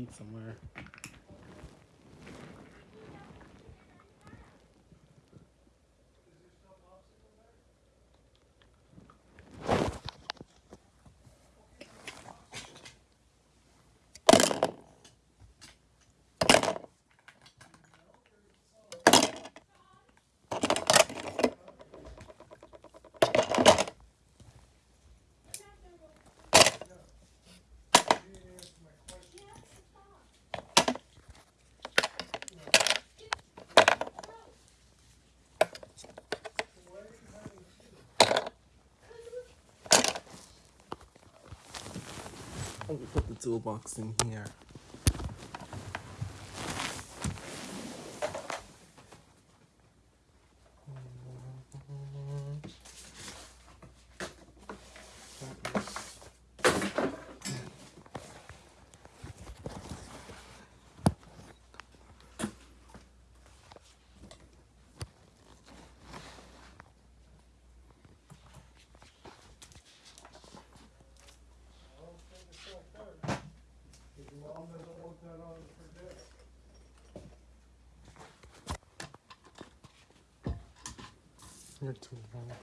seat somewhere. Let me put the toolbox in here. You're too long.